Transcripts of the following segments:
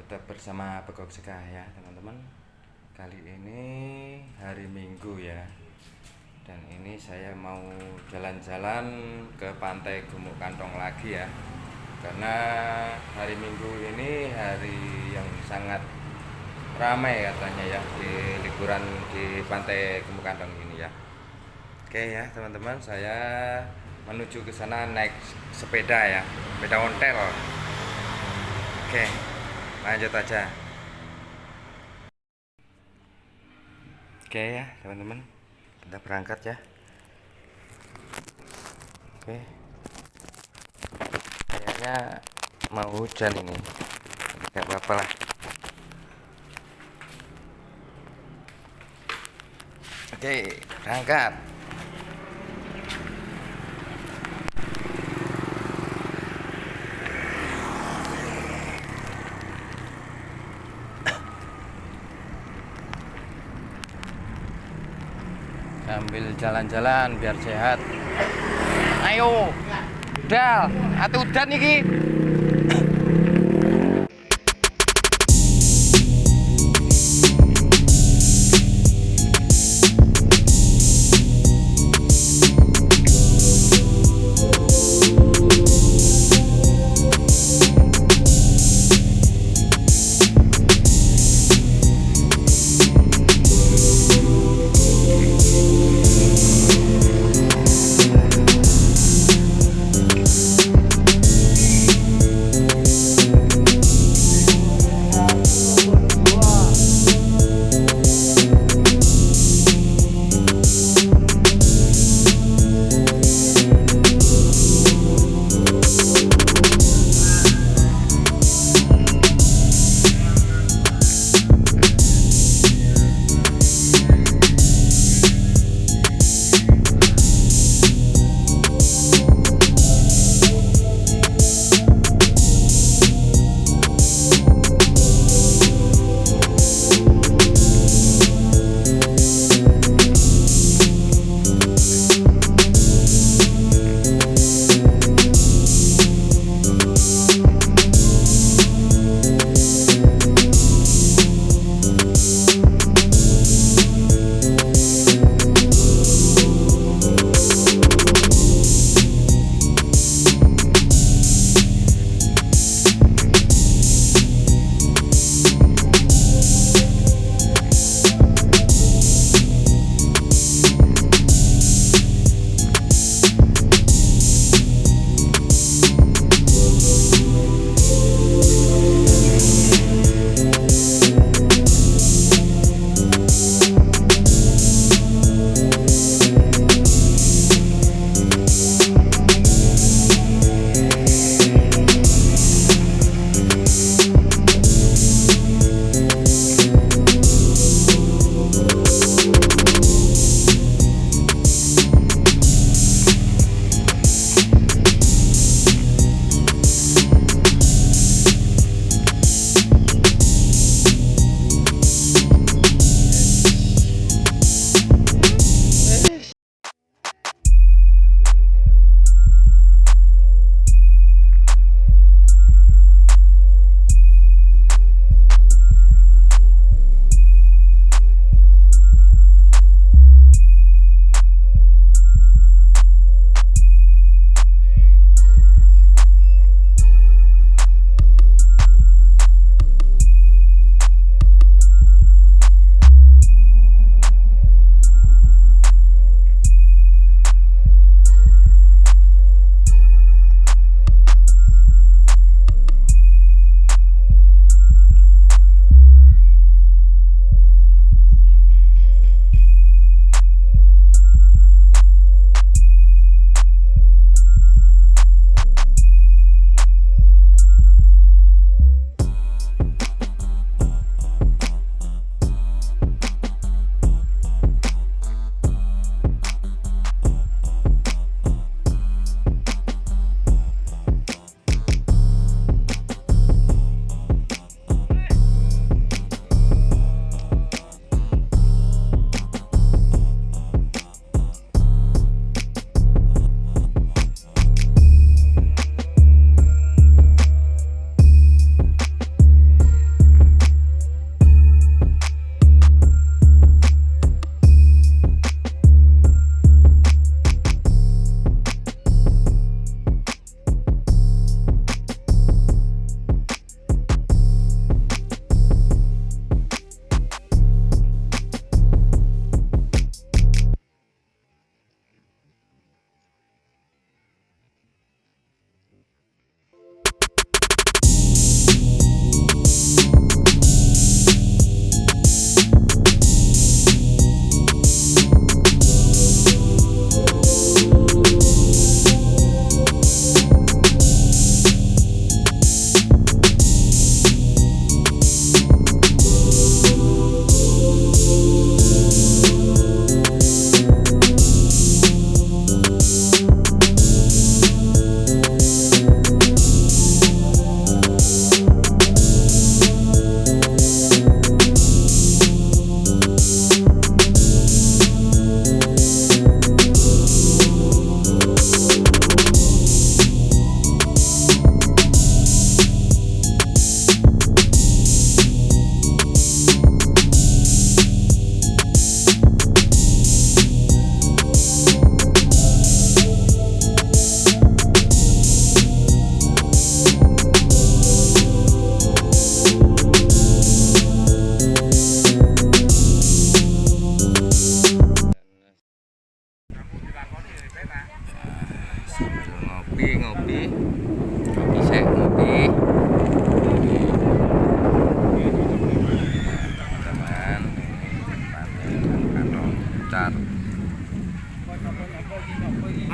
tetap bersama Begok Sekah ya teman-teman. Kali ini hari Minggu ya. Dan ini saya mau jalan-jalan ke pantai Gumuk Kantong lagi ya. Karena hari Minggu ini hari yang sangat ramai katanya ya Di liburan di pantai Gumuk Kantong ini ya. Oke ya teman-teman saya menuju ke sana naik sepeda ya sepeda ontel. Oke lanjut aja. Oke ya teman-teman. Kita berangkat ya. Oke. Kayaknya mau hujan ini. Nggak apa-apa lah. Oke berangkat sambil jalan-jalan biar sehat. Ayo dal. Atau udan nih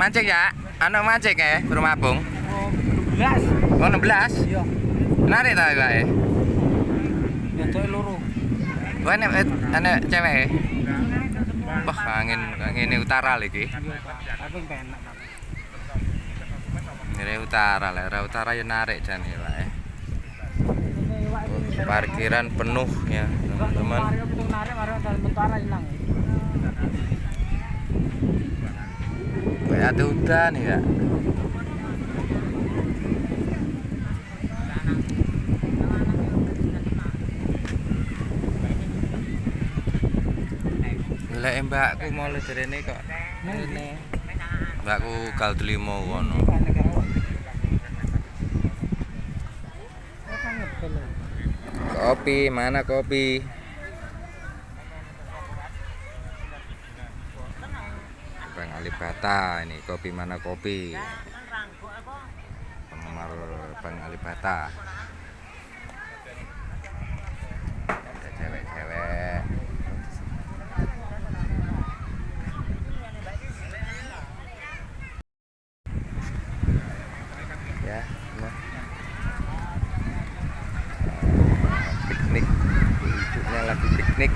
Mancing ya? Anak mancing ya, rumah Bung. Oh, 12. Oh 16? Iya. Menarik tak gak ya? Itu loro. Wah, ini ada cewek ya? Wah, angin angin utara lagi. Ini utara lah, utara ya narik dan ya, Pak. ya. Parkiran penuh ya, teman-teman. Ada hutan ya. Lah mbakku mau lejerene kok. Mbakku gal delimo kono. Kopi, mana kopi? Bang Alibata ini kopi mana kopi? Penggemar Bang Alibata. Ada cewek-cewek. Ya, nah. piknik hijaunya lagi piknik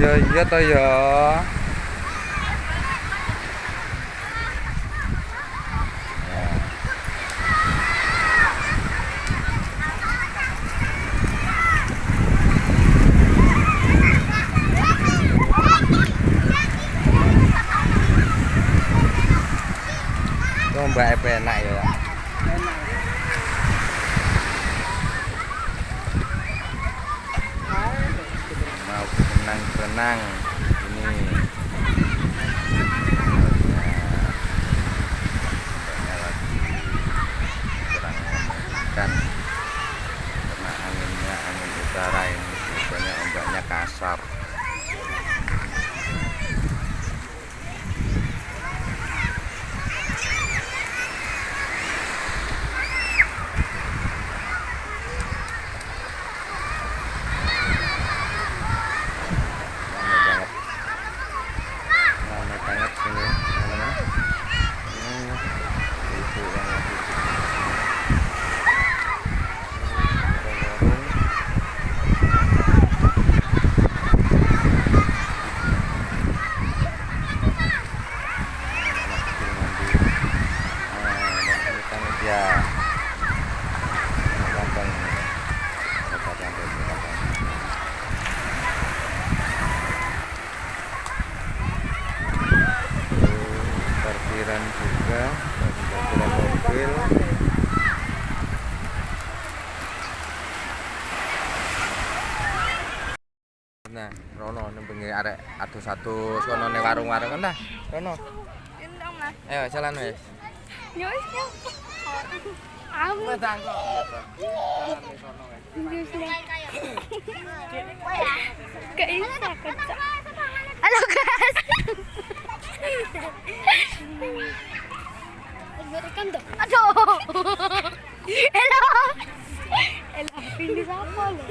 lo ya iya toh ya Itu mbak enak ya mau berenang-berenang ini Ombaknya lagi kurang kan karena anginnya angin utara ini biasanya ombaknya kasar ramai banget ramai banget sini teman-teman ini ibu yang lagi di warung anak kecil mandi Ah, dan Kota parkiran juga parkiran mobil nah Rono nembengi arek atus satu sono ning warung-warung kan dah Rono Gendong mas. ayo jalan wes Nyos nyos. Aku Gak bisa kecak. Halo guys. Berikan dong. Aduh. Hello. Hello. Ini siapa lo?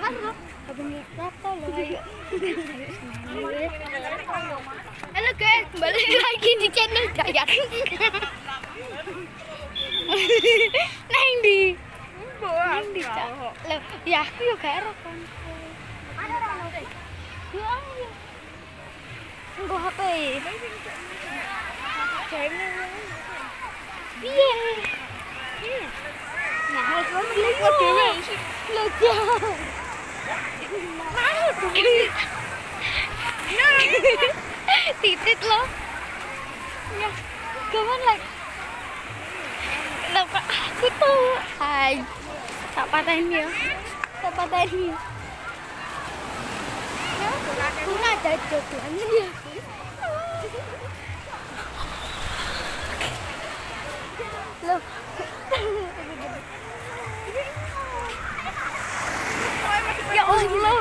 Halo. Abang siapa lo? Ayo. Halo guys, kembali lagi di channel Dayat. Neng di. Neng di. Loh, ya aku gak ero kan. Ya. Nggo HP. Piye? Nah, harus beli dhewe. Lho, jangan. Mau Titit lo. Ya, kawan like. Aku tuh. Hai. Tak patahin ya. Tak patahin. Aku nggak ada jodohnya ya. Loh. Ya Allah.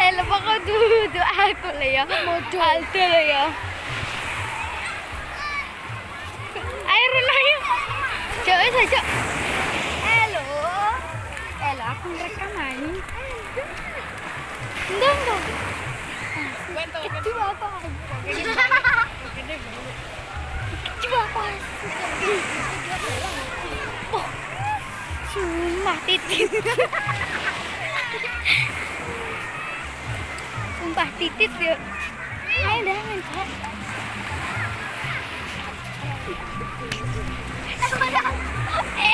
Eh, lupa kau duduk aku lah ya. Aldo lah ya. Ayo Rena yuk. Coba saja. Halo. Rekam aja. Enggak, enggak. Itu apa? Itu apa? Oh, sumpah titit. Sumpah titit ya. Ayo dah mencet. 哎，怎么样？哎，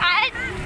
哎。